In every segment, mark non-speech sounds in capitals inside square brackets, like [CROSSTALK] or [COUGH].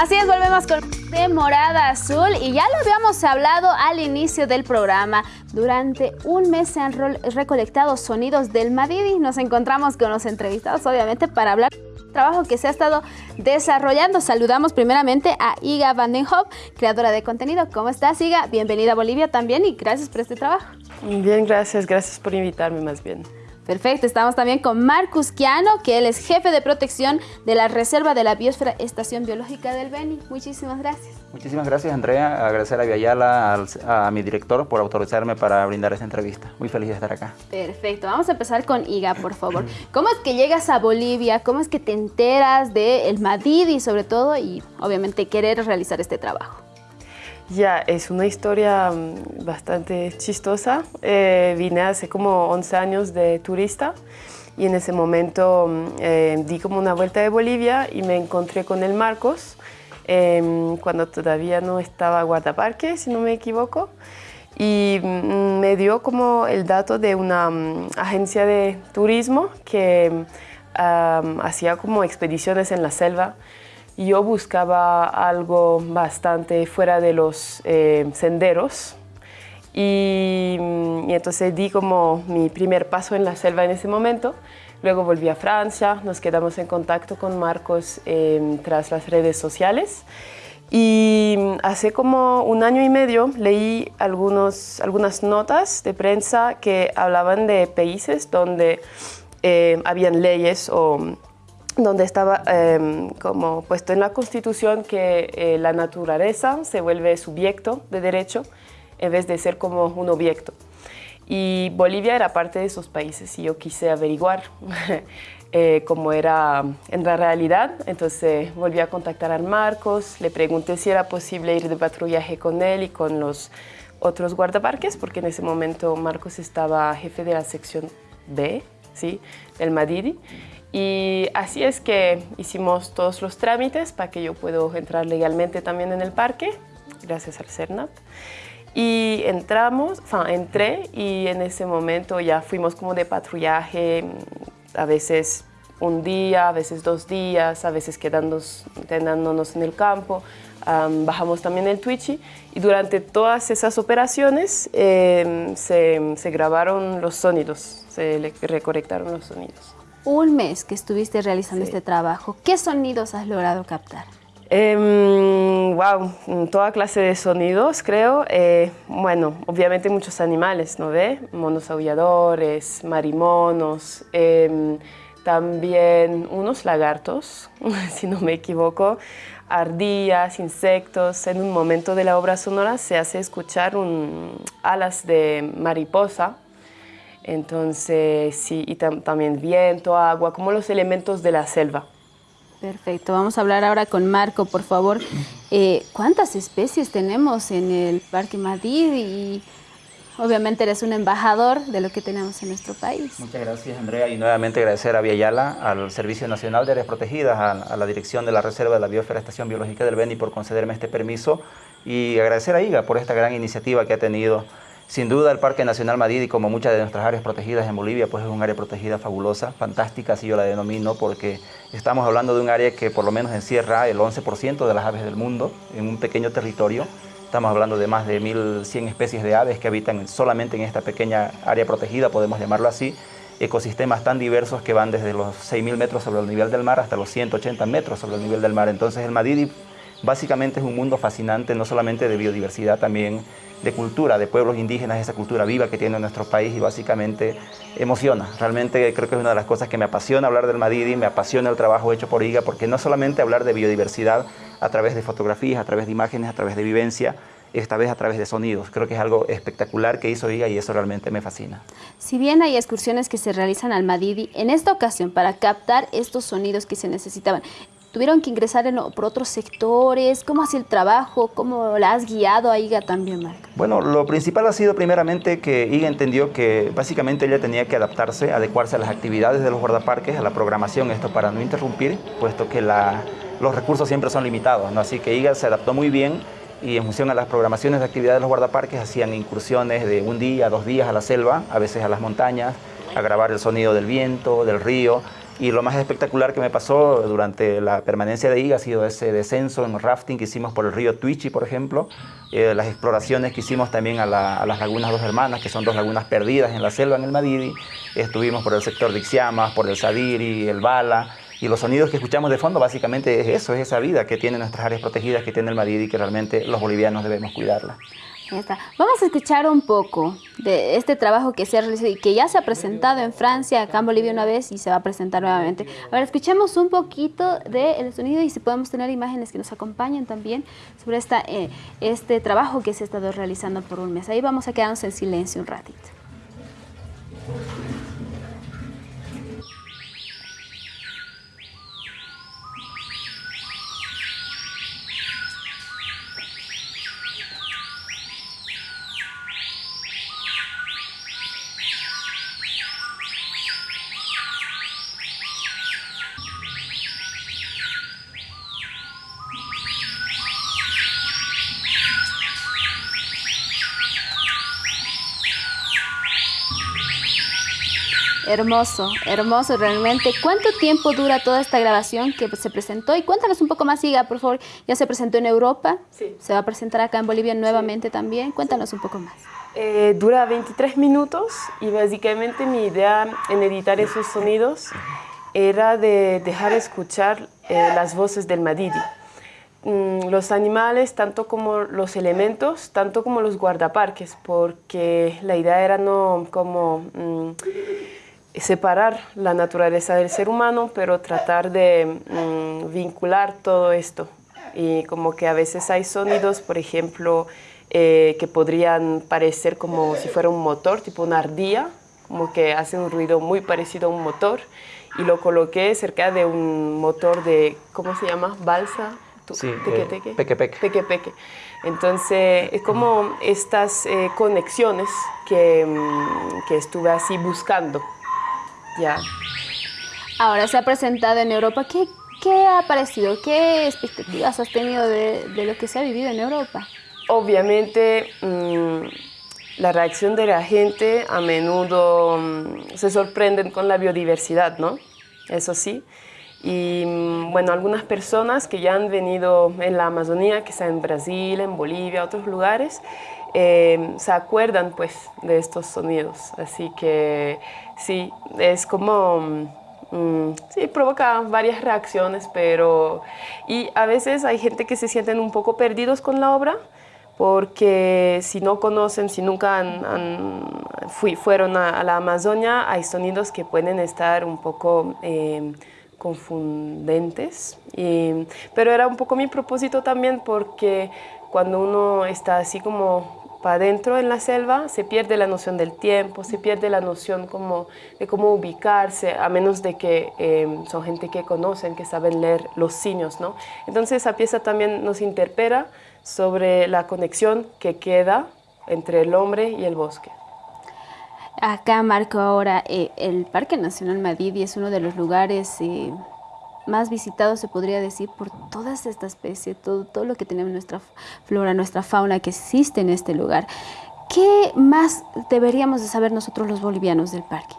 Así es, volvemos con de Morada Azul y ya lo habíamos hablado al inicio del programa. Durante un mes se han recolectado sonidos del Madidi. Nos encontramos con los entrevistados, obviamente, para hablar del trabajo que se ha estado desarrollando. Saludamos primeramente a Iga Vandenhoff, creadora de contenido. ¿Cómo estás, Iga? Bienvenida a Bolivia también y gracias por este trabajo. Bien, gracias. Gracias por invitarme más bien. Perfecto, estamos también con Marcus Quiano, que él es jefe de protección de la Reserva de la Biosfera Estación Biológica del Beni. Muchísimas gracias. Muchísimas gracias, Andrea. Agradecer a Viayala, a mi director, por autorizarme para brindar esta entrevista. Muy feliz de estar acá. Perfecto. Vamos a empezar con Iga, por favor. ¿Cómo es que llegas a Bolivia? ¿Cómo es que te enteras del Madidi, sobre todo, y obviamente querer realizar este trabajo? Ya, es una historia mm, bastante chistosa. Eh, vine hace como 11 años de turista y en ese momento mm, eh, di como una vuelta de Bolivia y me encontré con el Marcos em, cuando todavía no estaba guardaparque, si no me equivoco. Y mm, me dio como el dato de una agencia de turismo que hacía como expediciones en la selva yo buscaba algo bastante fuera de los eh, senderos y, entonces di como mi primer paso en la selva en ese momento. Luego volví a Francia, nos quedamos en contacto con Marcos em, tras las redes sociales y hace como un año y medio leí algunos, algunas notas de prensa que hablaban de países donde eh, habían leyes o donde estaba em, como puesto en la Constitución que eh, la naturaleza se vuelve sujeto de derecho en vez de ser como un objeto. Y Bolivia era parte de esos países y yo quise averiguar [LAUGHS] eh, cómo era en la realidad. Entonces volví a contactar a Marcos, le pregunté si era posible ir de patrullaje con él y con los otros guardaparques, porque en ese momento Marcos estaba jefe de la sección B, ¿sí? del Madidi. Y así es que hicimos todos los trámites para que yo pueda entrar legalmente también en el parque, gracias al CERNAP. Y entramos, sea, entré y en ese momento ya fuimos como de patrullaje, a veces un día, a veces dos días, a veces quedándonos, quedándonos en el campo. bajamos también el Twitchy y durante todas esas operaciones em, se, se grabaron los sonidos, se recolectaron los sonidos un mes que estuviste realizando este trabajo, ¿qué sonidos has logrado captar? wow, em, toda clase de sonidos, creo. Eh, bueno, obviamente muchos animales, ¿no ve? Monos aulladores, marimonos, em, también unos lagartos, [LAUGHS] si no me equivoco, ardillas, insectos. En un momento de la obra sonora se hace escuchar un, alas de mariposa, entonces, sí, y también viento, agua, como los elementos de la selva. Perfecto, vamos a hablar ahora con Marco, por favor. Eh, ¿Cuántas especies tenemos en el Parque Madrid? Y obviamente eres un embajador de lo que tenemos en nuestro país. Muchas gracias, Andrea, y nuevamente agradecer a Viayala, al Servicio Nacional de Áreas Protegidas, a, la dirección de la Reserva de la Biosfera Estación Biológica del Beni por concederme este permiso y agradecer a IGA por esta gran iniciativa que ha tenido sin duda el Parque Nacional Madidi, como muchas de nuestras áreas protegidas en Bolivia, pues es un área protegida fabulosa, fantástica, así yo la denomino, porque estamos hablando de un área que por lo menos encierra el 11% de las aves del mundo en un pequeño territorio. Estamos hablando de más de 1.100 especies de aves que habitan solamente en esta pequeña área protegida, podemos llamarlo así, ecosistemas tan diversos que van desde los 6.000 metros sobre el nivel del mar hasta los 180 metros sobre el nivel del mar. Entonces el Madidi básicamente es un mundo fascinante, no solamente de biodiversidad, también de cultura, de pueblos indígenas, esa cultura viva que tiene nuestro país y básicamente emociona. Realmente creo que es una de las cosas que me apasiona hablar del Madidi, me apasiona el trabajo hecho por IGA, porque no solamente hablar de biodiversidad a través de fotografías, a través de imágenes, a través de vivencia, esta vez a través de sonidos. Creo que es algo espectacular que hizo IGA y eso realmente me fascina. Si bien hay excursiones que se realizan al Madidi, en esta ocasión para captar estos sonidos que se necesitaban, tuvieron que ingresar por otros sectores? ¿Cómo hace el trabajo? ¿Cómo la has guiado a IGA también, Marco? Bueno, lo principal ha sido primeramente que IGA entendió que básicamente ella tenía que adaptarse, adecuarse a las actividades de los guardaparques, a la programación, esto para no interrumpir, puesto que los recursos siempre son limitados, ¿no? Así que IGA se adaptó muy bien y en función a las programaciones de actividades de los guardaparques hacían incursiones de un día, dos días a la selva, a veces a las montañas, a grabar el sonido del viento, del río, Y lo más espectacular que me pasó durante la permanencia de IGA ha sido ese descenso en rafting que hicimos por el río Tuichi, por ejemplo, eh, las exploraciones que hicimos también a, las lagunas Dos Hermanas, que son dos lagunas perdidas en la selva, en el Madidi. Estuvimos por el sector de Ixiamas, por el Sadiri, el Bala, y los sonidos que escuchamos de fondo básicamente es eso, es esa vida que tienen nuestras áreas protegidas, que tiene el Madidi, que realmente los bolivianos debemos cuidarla. Vamos a escuchar un poco de este trabajo que se ha realizado y que ya se ha presentado en Francia, acá en Bolivia una vez y se va a presentar nuevamente. A ver, escuchemos un poquito del sonido y si podemos tener imágenes que nos acompañen también sobre eh, este trabajo que se ha estado realizando por un mes. Ahí vamos a quedarnos en silencio un ratito. Hermoso, hermoso realmente. ¿Cuánto tiempo dura toda esta grabación que se presentó? Y cuéntanos un poco más, Iga, por favor. Ya se presentó en Europa, sí. se va a presentar acá en Bolivia nuevamente también. Cuéntanos un poco más. Eh, dura 23 minutos y básicamente mi idea en editar esos sonidos era de dejar escuchar eh, las voces del Madidi. Mm, los animales, tanto como los elementos, tanto como los guardaparques, porque la idea era no como... Mm, separar la naturaleza del ser humano, pero tratar de mm, vincular todo esto. Y como que a veces hay sonidos, por ejemplo, eh, que podrían parecer como si fuera un motor, tipo una ardilla, como que hace un ruido muy parecido a un motor. Y lo coloqué cerca de un motor de, ¿cómo se llama? Balsa. Sí, teque, teque. peque, peque. Peque, peque. Entonces, es como estas eh, conexiones que, mm, que estuve así buscando. Ya. Ahora se ha presentado en Europa. ¿Qué, qué ha parecido? ¿Qué expectativas has tenido de, de lo que se ha vivido en Europa? Obviamente, mmm, la reacción de la gente a menudo mmm, se sorprenden con la biodiversidad, ¿no? Eso sí. Y mm, bueno, algunas personas que ya han venido en la Amazonía, que están en Brasil, en Bolivia, otros lugares, eh, se acuerdan pues de estos sonidos. Así que sí, es como... Mm, sí, provoca varias reacciones, pero... Y a veces hay gente que se sienten un poco perdidos con la obra, porque si no conocen, si nunca han, fui, fueron a, la Amazonia, hay sonidos que pueden estar un poco eh, confundentes. Y, pero era un poco mi propósito también porque cuando uno está así como para adentro en la selva se pierde la noción del tiempo, se pierde la noción como de cómo ubicarse, a menos de que eh, son gente que conocen, que saben leer los signos. ¿no? Entonces esa pieza también nos interpela sobre la conexión que queda entre el hombre y el bosque. Acá marco ahora, eh, el Parque Nacional Madidi es uno de los lugares eh, más visitado, se podría decir, por todas estas especies, todo, todo lo que tenemos nuestra flora, nuestra fauna que existe en este lugar. ¿Qué más deberíamos de saber nosotros los bolivianos del parque?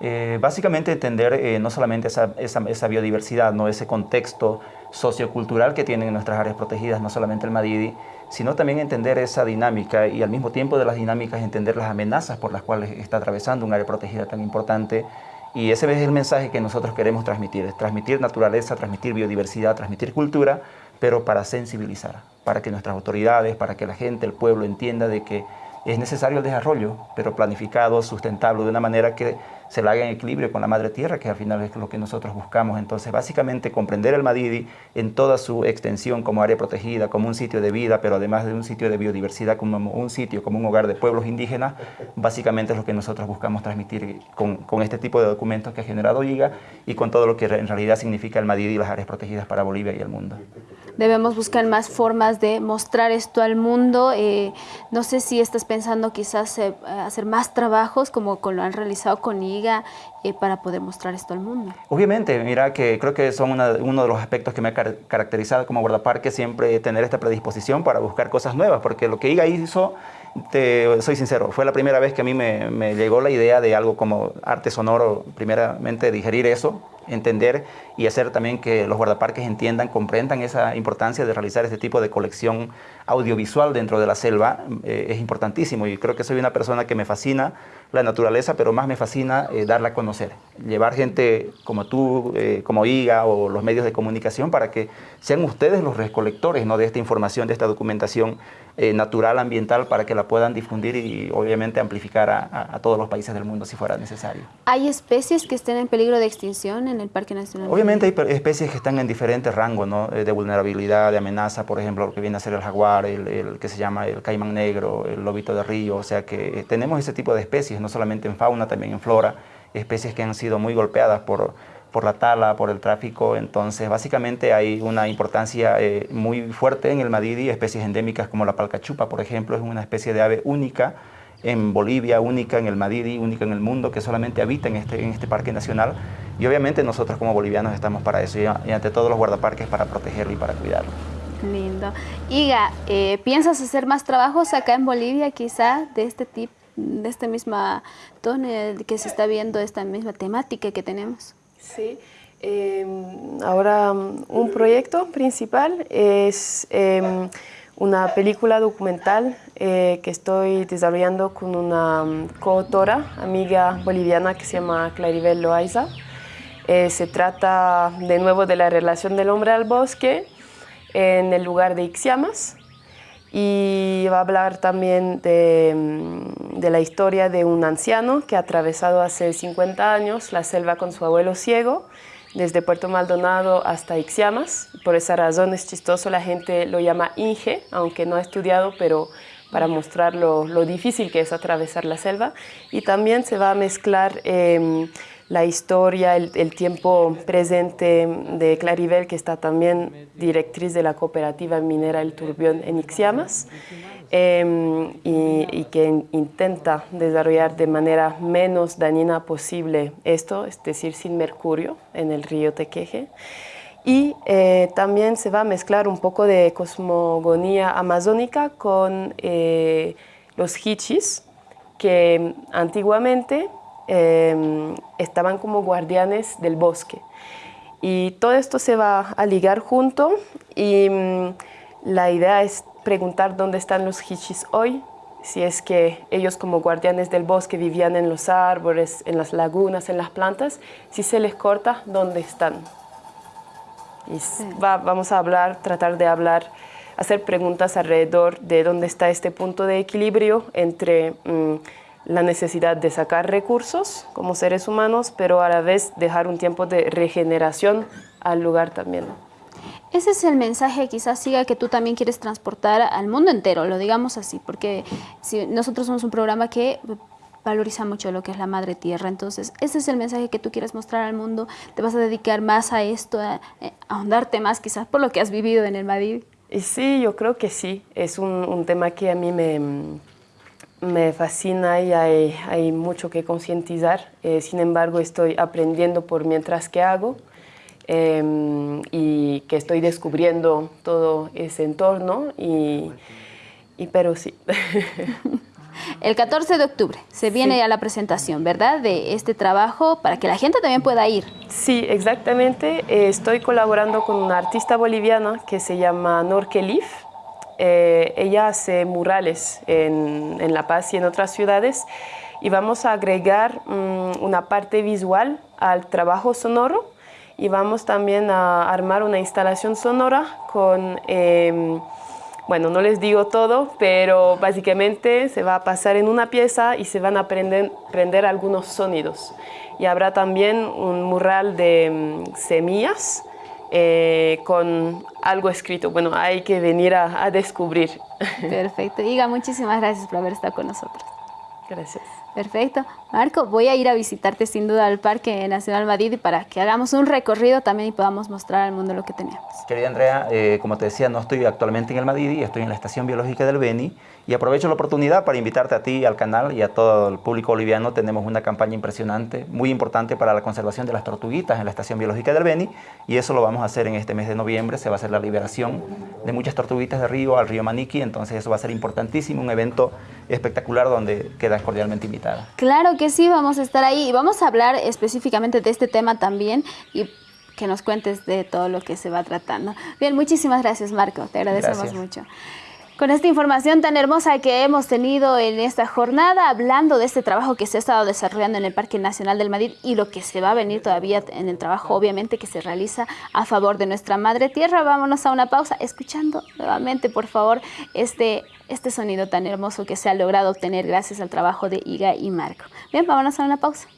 Eh, básicamente entender eh, no solamente esa, esa, esa, biodiversidad, ¿no? ese contexto sociocultural que tienen nuestras áreas protegidas, no solamente el Madidi, sino también entender esa dinámica y al mismo tiempo de las dinámicas entender las amenazas por las cuales está atravesando un área protegida tan importante y ese es el mensaje que nosotros queremos transmitir, transmitir naturaleza, transmitir biodiversidad, transmitir cultura, pero para sensibilizar, para que nuestras autoridades, para que la gente, el pueblo entienda de que es necesario el desarrollo, pero planificado, sustentable, de una manera que se la haga en equilibrio con la madre tierra, que al final es lo que nosotros buscamos. Entonces, básicamente, comprender el Madidi en toda su extensión como área protegida, como un sitio de vida, pero además de un sitio de biodiversidad, como un sitio, como un hogar de pueblos indígenas, básicamente es lo que nosotros buscamos transmitir con, con este tipo de documentos que ha generado IGA y con todo lo que en realidad significa el Madidi y las áreas protegidas para Bolivia y el mundo debemos buscar más formas de mostrar esto al mundo. Eh, no sé si estás pensando quizás eh, hacer más trabajos como lo han realizado con IGA eh, para poder mostrar esto al mundo. Obviamente, mira que creo que son uno de los aspectos que me ha caracterizado como guardaparque, siempre tener esta predisposición para buscar cosas nuevas, porque lo que IGA hizo, soy sincero, fue la primera vez que a mí me, me llegó la idea de algo como arte sonoro, primeramente digerir eso, entender y hacer también que los guardaparques entiendan, comprendan esa importancia de realizar este tipo de colección audiovisual dentro de la selva. Eh, es importantísimo y creo que soy una persona que me fascina la naturaleza, pero más me fascina eh, darla a conocer. Llevar gente como tú, eh, como IGA o los medios de comunicación para que sean ustedes los recolectores ¿no? de esta información, de esta documentación natural, ambiental, para que la puedan difundir y obviamente amplificar a, a, todos los países del mundo si fuera necesario. ¿Hay especies que estén en peligro de extinción en el Parque Nacional? Obviamente hay especies que están en diferentes rangos ¿no? de vulnerabilidad, de amenaza, por ejemplo, lo que viene a ser el jaguar, el, que se llama el caimán negro, el lobito de río, o sea que eh, tenemos ese tipo de especies, no solamente en fauna, también en flora, especies que han sido muy golpeadas por, por la tala, por el tráfico, entonces básicamente hay una importancia eh, muy fuerte en el Madidi, especies endémicas como la palcachupa, por ejemplo, es una especie de ave única en Bolivia, única en el Madidi, única en el mundo, que solamente habita en este, en este parque nacional. Y obviamente nosotros como bolivianos estamos para eso y, ante todos los guardaparques para protegerlo y para cuidarlo. Lindo. Iga, eh, ¿piensas hacer más trabajos acá en Bolivia quizá de este tipo, de esta misma tono que se está viendo, esta misma temática que tenemos? Sí. Em, ahora un proyecto principal es em, una película documental eh, que estoy desarrollando con una coautora, amiga boliviana que se llama Claribel Loaiza. Eh, se trata de nuevo de la relación del hombre al bosque en el lugar de Ixiamas y va a hablar también de, mm, de, la historia de un anciano que ha atravesado hace 50 años la selva con su abuelo ciego desde Puerto Maldonado hasta Ixiamas. Por esa razón es chistoso, la gente lo llama Inge, aunque no ha estudiado, pero para mostrar lo, lo difícil que es atravesar la selva. Y también se va a mezclar eh, la historia, el, tiempo presente de Claribel, que está también directriz de la cooperativa minera El Turbión en Ixiamas, em, y, que intenta desarrollar de manera menos dañina posible esto, es decir, sin mercurio en el río Tequeje. Y eh, también se va a mezclar un poco de cosmogonía amazónica con eh, los hichis, que antiguamente Em, estaban como guardianes del bosque. Y todo esto se va a ligar junto y mm, la idea es preguntar dónde están los hichis hoy, si es que ellos como guardianes del bosque vivían en los árboles, en las lagunas, en las plantas, si se les corta, ¿dónde están? Y vamos a hablar, tratar de hablar, hacer preguntas alrededor de dónde está este punto de equilibrio entre mm, la necesidad de sacar recursos como seres humanos, pero a la vez dejar un tiempo de regeneración al lugar también. Ese es el mensaje quizás siga que tú también quieres transportar al mundo entero, lo digamos así, porque si nosotros somos un programa que valoriza mucho lo que es la madre tierra, entonces ese es el mensaje que tú quieres mostrar al mundo, te vas a dedicar más a esto, a, ahondarte más quizás por lo que has vivido en el Madrid. Sí, yo creo que sí, es un, tema que a mí me, me fascina y hay, mucho que concientizar. Eh, sin embargo, estoy aprendiendo por mientras que hago em, y que estoy descubriendo todo ese entorno, y, pero sí. [LAUGHS] El 14 de octubre se viene ya la presentación, ¿verdad? De este trabajo para que la gente también pueda ir. Sí, exactamente. Eh, estoy colaborando con una artista boliviana que se llama Norke Leaf eh, ella hace murales en, La Paz y en otras ciudades y vamos a agregar mm, una parte visual al trabajo sonoro y vamos también a armar una instalación sonora con, em, bueno, no les digo todo, pero básicamente se va a pasar en una pieza y se van a prender, prender algunos sonidos. Y habrá también un mural de mm, semillas eh, con algo escrito. Bueno, hay que venir a, a descubrir. Perfecto. Iga, muchísimas gracias por haber estado con nosotros. Gracias. Perfecto. Marco, voy a ir a visitarte sin duda al Parque Nacional Madrid para que hagamos un recorrido también y podamos mostrar al mundo lo que tenemos. Querida Andrea, eh, como te decía, no estoy actualmente en el Madrid, estoy en la Estación Biológica del Beni y aprovecho la oportunidad para invitarte a ti, al canal y a todo el público boliviano. Tenemos una campaña impresionante, muy importante para la conservación de las tortuguitas en la Estación Biológica del Beni y eso lo vamos a hacer en este mes de noviembre. Se va a hacer la liberación de muchas tortuguitas de río al río Maniqui, entonces eso va a ser importantísimo, un evento espectacular donde quedas cordialmente invitada. Claro que sí, vamos a estar ahí y vamos a hablar específicamente de este tema también y que nos cuentes de todo lo que se va tratando. Bien, muchísimas gracias Marco, te agradecemos mucho. Con esta información tan hermosa que hemos tenido en esta jornada, hablando de este trabajo que se ha estado desarrollando en el Parque Nacional del Madrid y lo que se va a venir todavía en el trabajo, obviamente, que se realiza a favor de nuestra madre tierra. Vámonos a una pausa, escuchando nuevamente, por favor, este, este sonido tan hermoso que se ha logrado obtener gracias al trabajo de Iga y Marco. Bien, vámonos a una pausa.